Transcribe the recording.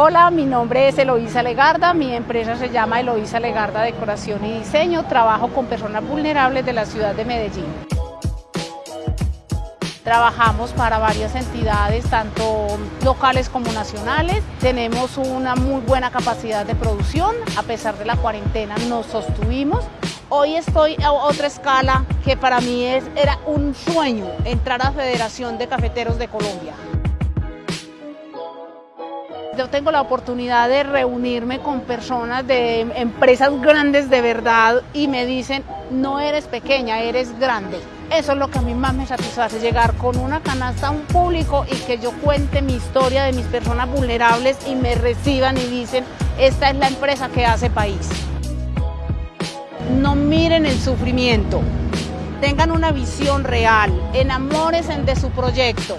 Hola, mi nombre es Eloísa Legarda, mi empresa se llama Eloísa Legarda Decoración y Diseño, trabajo con personas vulnerables de la ciudad de Medellín. Trabajamos para varias entidades, tanto locales como nacionales. Tenemos una muy buena capacidad de producción, a pesar de la cuarentena nos sostuvimos. Hoy estoy a otra escala que para mí es, era un sueño entrar a Federación de Cafeteros de Colombia yo tengo la oportunidad de reunirme con personas de empresas grandes de verdad y me dicen, no eres pequeña, eres grande. Eso es lo que a mí más me satisface, llegar con una canasta a un público y que yo cuente mi historia de mis personas vulnerables y me reciban y dicen, esta es la empresa que hace país. No miren el sufrimiento, tengan una visión real, enamórense de su proyecto.